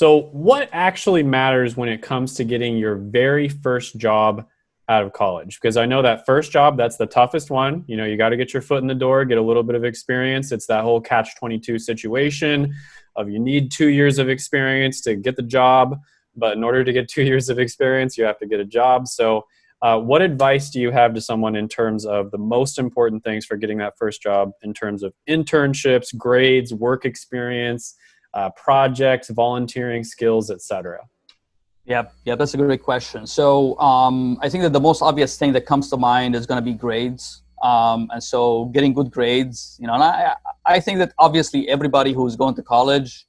So, what actually matters when it comes to getting your very first job out of college? Because I know that first job, that's the toughest one. You know, you got to get your foot in the door, get a little bit of experience. It's that whole catch 22 situation of you need two years of experience to get the job. But in order to get two years of experience, you have to get a job. So, uh, what advice do you have to someone in terms of the most important things for getting that first job in terms of internships, grades, work experience, uh, projects, volunteering skills, etc.? Yeah, yeah, that's a great question. So um, I think that the most obvious thing that comes to mind is going to be grades. Um, and so getting good grades, you know, and I, I think that obviously everybody who's going to college,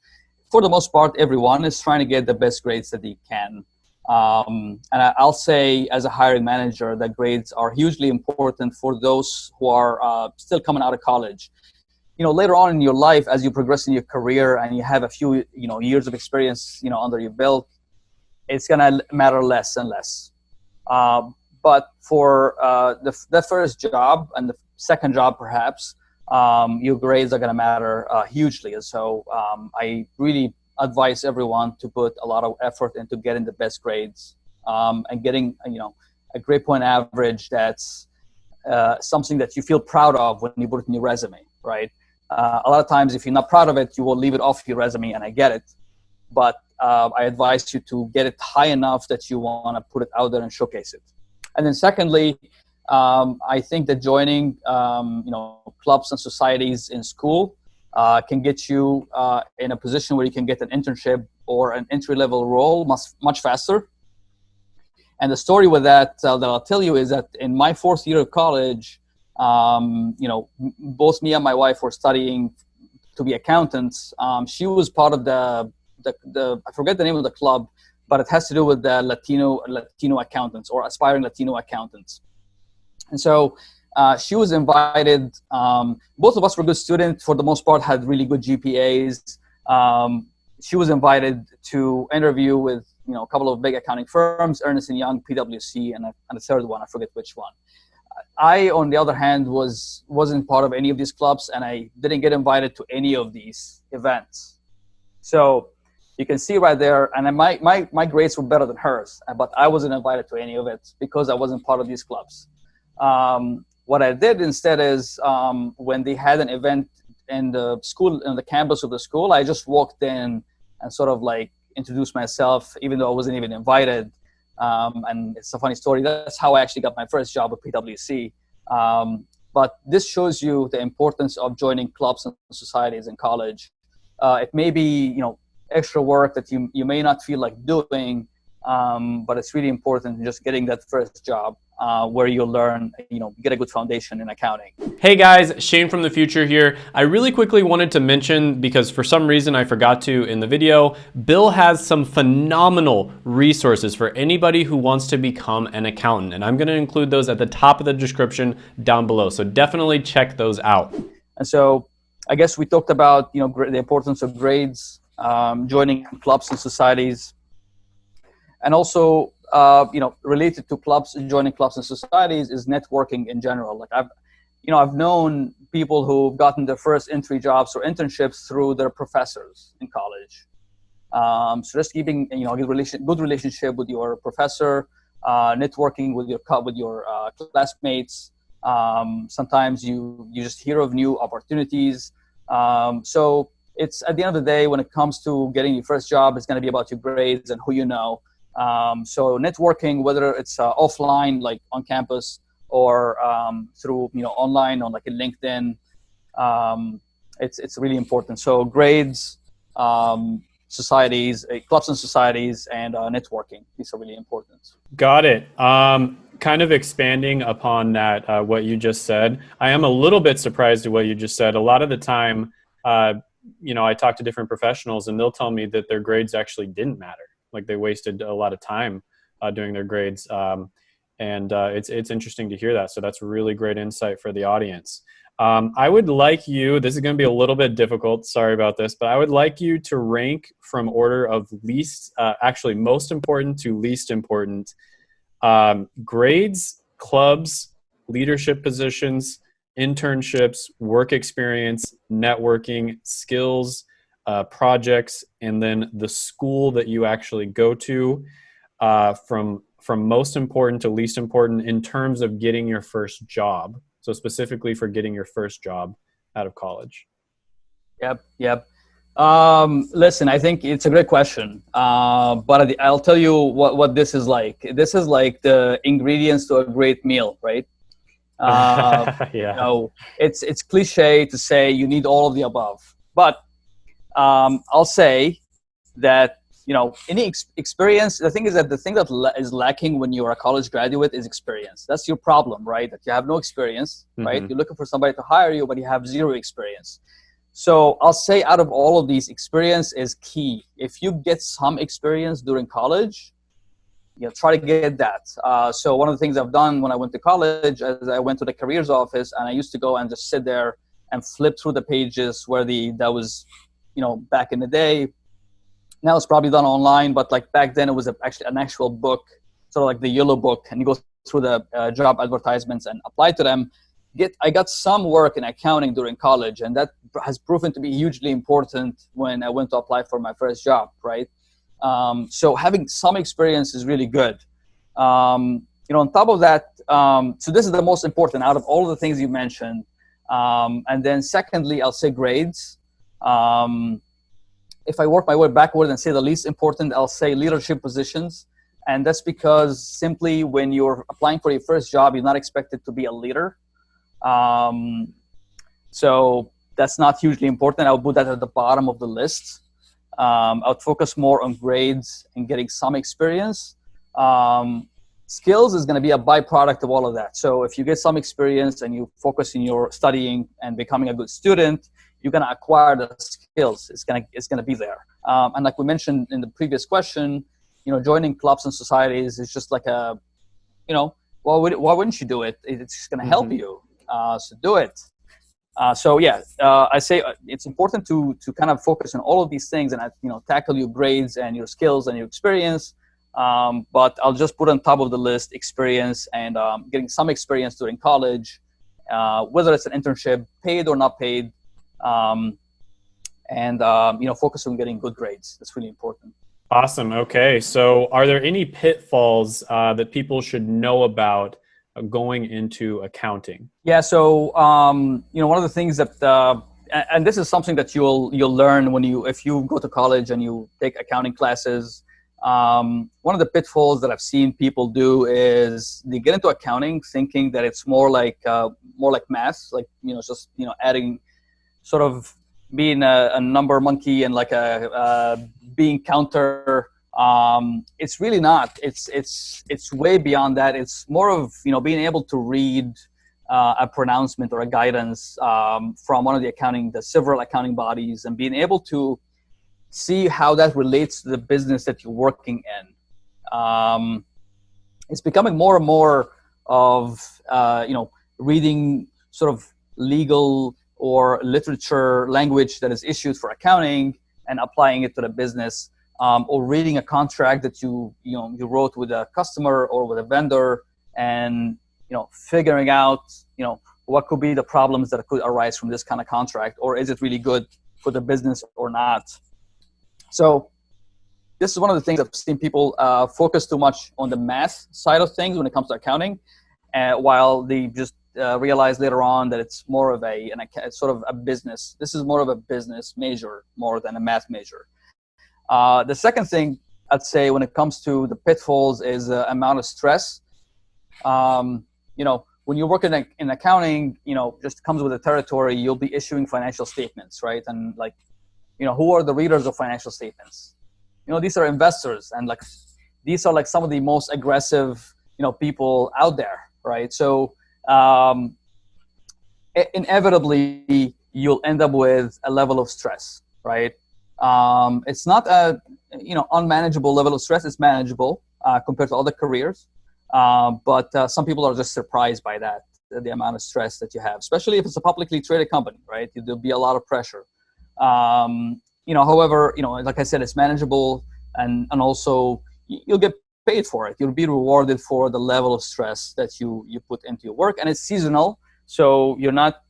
for the most part, everyone is trying to get the best grades that they can. Um, and I'll say as a hiring manager that grades are hugely important for those who are uh, still coming out of college. You know, later on in your life, as you progress in your career and you have a few, you know, years of experience, you know, under your belt, it's gonna matter less and less. Uh, but for uh, the, the first job and the second job, perhaps, um, your grades are gonna matter uh, hugely. And so um, I really advise everyone to put a lot of effort into getting the best grades um, and getting you know a grade point average that's uh, something that you feel proud of when you put it in your resume, right? Uh, a lot of times, if you're not proud of it, you will leave it off your resume, and I get it. But uh, I advise you to get it high enough that you want to put it out there and showcase it. And then, secondly, um, I think that joining, um, you know, clubs and societies in school uh, can get you uh, in a position where you can get an internship or an entry level role much, much faster. And the story with that uh, that I'll tell you is that in my fourth year of college, um, you know, both me and my wife were studying to be accountants. Um, she was part of the, the, the, I forget the name of the club, but it has to do with the Latino, Latino accountants or aspiring Latino accountants. And so uh, she was invited. Um, both of us were good students for the most part, had really good GPAs. Um, she was invited to interview with you know a couple of big accounting firms, Ernst and Young, PwC, and a, and a third one. I forget which one. I, on the other hand, was wasn't part of any of these clubs, and I didn't get invited to any of these events. So you can see right there, and my, my, my grades were better than hers, but I wasn't invited to any of it because I wasn't part of these clubs. Um, what I did instead is um, when they had an event in the school, in the campus of the school, I just walked in and sort of like introduced myself, even though I wasn't even invited. Um, and it's a funny story. That's how I actually got my first job at PwC. Um, but this shows you the importance of joining clubs and societies in college. Uh, it may be, you know, extra work that you, you may not feel like doing, um, but it's really important just getting that first job uh, where you'll learn, you know, get a good foundation in accounting. Hey guys, Shane from the future here. I really quickly wanted to mention, because for some reason I forgot to in the video, Bill has some phenomenal resources for anybody who wants to become an accountant. And I'm gonna include those at the top of the description down below. So definitely check those out. And so I guess we talked about, you know, the importance of grades, um, joining clubs and societies, and also uh, you know, related to clubs, joining clubs and societies is networking in general. Like I've, you know, I've known people who've gotten their first entry jobs or internships through their professors in college. Um, so just keeping, you know, good, relation, good relationship with your professor, uh, networking with your with your uh, classmates. Um, sometimes you you just hear of new opportunities. Um, so it's at the end of the day, when it comes to getting your first job, it's going to be about your grades and who you know. Um, so networking, whether it's uh, offline, like on campus, or um, through you know online on like a LinkedIn, um, it's it's really important. So grades, um, societies, uh, clubs and societies, and uh, networking. These are really important. Got it. Um, kind of expanding upon that, uh, what you just said. I am a little bit surprised at what you just said. A lot of the time, uh, you know, I talk to different professionals, and they'll tell me that their grades actually didn't matter like they wasted a lot of time uh, doing their grades. Um, and uh, it's, it's interesting to hear that. So that's really great insight for the audience. Um, I would like you, this is going to be a little bit difficult, sorry about this, but I would like you to rank from order of least, uh, actually most important to least important, um, grades, clubs, leadership positions, internships, work experience, networking, skills, uh, projects, and then the school that you actually go to uh, from from most important to least important in terms of getting your first job. So specifically for getting your first job out of college. Yep, yep. Um, listen, I think it's a great question, uh, but I'll tell you what, what this is like. This is like the ingredients to a great meal, right? Uh, yeah. You know, it's it's cliche to say you need all of the above, but um, I'll say that you know any ex experience. The thing is that the thing that la is lacking when you're a college graduate is experience. That's your problem, right? That you have no experience, mm -hmm. right? You're looking for somebody to hire you, but you have zero experience. So I'll say out of all of these, experience is key. If you get some experience during college, you know, try to get that. Uh, so one of the things I've done when I went to college is I went to the careers office and I used to go and just sit there and flip through the pages where the, that was, you know, back in the day. Now it's probably done online, but like back then it was a, actually an actual book, sort of like the yellow book and you go through the uh, job advertisements and apply to them. Get, I got some work in accounting during college and that has proven to be hugely important when I went to apply for my first job, right? Um, so having some experience is really good. Um, you know, on top of that, um, so this is the most important out of all the things you mentioned. Um, and then secondly, I'll say grades. Um, if I work my way backward and say the least important, I'll say leadership positions. And that's because simply when you're applying for your first job, you're not expected to be a leader. Um, so that's not hugely important. I'll put that at the bottom of the list. Um, I would focus more on grades and getting some experience. Um, skills is going to be a byproduct of all of that. So if you get some experience and you focus in your studying and becoming a good student, you're going to acquire the skills. It's going to it's going to be there. Um, and like we mentioned in the previous question, you know, joining clubs and societies is just like a, you know, why would why wouldn't you do it? It's just going to help mm -hmm. you. Uh, so do it. Uh, so yeah, uh, I say uh, it's important to to kind of focus on all of these things and uh, you know tackle your grades and your skills and your experience. Um, but I'll just put on top of the list experience and um, getting some experience during college, uh, whether it's an internship, paid or not paid, um, and um, you know focus on getting good grades. That's really important. Awesome. Okay, so are there any pitfalls uh, that people should know about going into accounting? Yeah, so um, you know, one of the things that, uh, and this is something that you'll you'll learn when you if you go to college and you take accounting classes. Um, one of the pitfalls that I've seen people do is they get into accounting thinking that it's more like uh, more like math, like you know, just you know, adding, sort of being a, a number monkey and like a being counter um, it's really not. It's it's it's way beyond that. It's more of you know being able to read uh, a pronouncement or a guidance um, from one of the accounting, the several accounting bodies, and being able to see how that relates to the business that you're working in. Um, it's becoming more and more of uh, you know reading sort of legal or literature language that is issued for accounting and applying it to the business um, or reading a contract that you you know you wrote with a customer or with a vendor and you know figuring out you know what could be the problems that could arise from this kind of contract or is it really good for the business or not? So this is one of the things I've seen people uh, focus too much on the math side of things when it comes to accounting uh, while they just uh, realize later on that it's more of a, an, sort of a business this is more of a business major more than a math major uh, the second thing I'd say when it comes to the pitfalls is the amount of stress. Um, you know, when you work in, in accounting, you know, just comes with the territory, you'll be issuing financial statements, right? And like, you know, who are the readers of financial statements? You know, these are investors and like, these are like some of the most aggressive, you know, people out there, right? So um, inevitably, you'll end up with a level of stress, right? Um, it's not a you know unmanageable level of stress. It's manageable uh, compared to other careers, uh, but uh, some people are just surprised by that the amount of stress that you have, especially if it's a publicly traded company, right? There'll be a lot of pressure. Um, you know, however, you know, like I said, it's manageable, and and also you'll get paid for it. You'll be rewarded for the level of stress that you you put into your work, and it's seasonal, so you're not,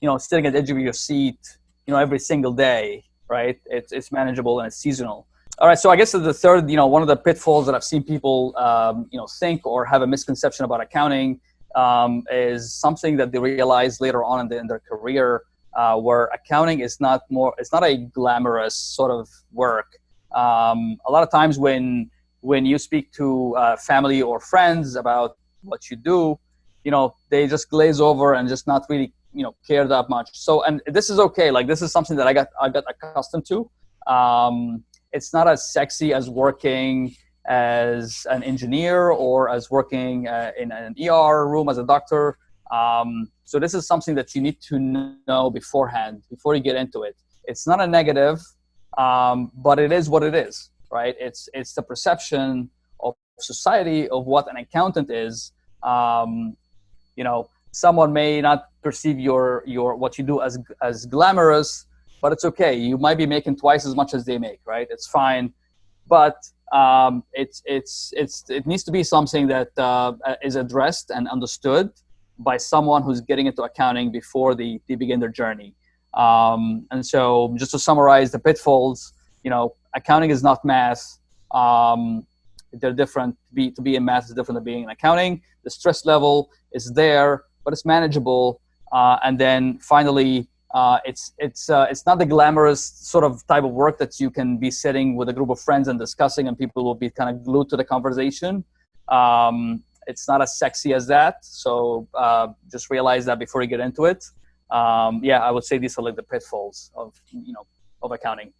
you know, sitting at the edge of your seat, you know, every single day right? It's, it's manageable and it's seasonal. All right, so I guess the third, you know, one of the pitfalls that I've seen people, um, you know, think or have a misconception about accounting um, is something that they realize later on in, the, in their career, uh, where accounting is not more, it's not a glamorous sort of work. Um, a lot of times when when you speak to uh, family or friends about what you do, you know, they just glaze over and just not really, you know, care that much. So, and this is okay. Like this is something that I got I got accustomed to. Um, it's not as sexy as working as an engineer or as working uh, in an ER room as a doctor. Um, so this is something that you need to know beforehand before you get into it. It's not a negative, um, but it is what it is, right? It's it's the perception of society of what an accountant is. Um, you know, someone may not perceive your your what you do as as glamorous, but it's okay. You might be making twice as much as they make, right? It's fine, but um, it's it's it's it needs to be something that uh, is addressed and understood by someone who's getting into accounting before they, they begin their journey. Um, and so just to summarize the pitfalls, you know, accounting is not math. Um, they're different. To be, to be in math is different than being in accounting. The stress level is there, but it's manageable. Uh, and then finally, uh, it's it's uh, it's not the glamorous sort of type of work that you can be sitting with a group of friends and discussing, and people will be kind of glued to the conversation. Um, it's not as sexy as that, so uh, just realize that before you get into it. Um, yeah, I would say these are like the pitfalls of you know of accounting.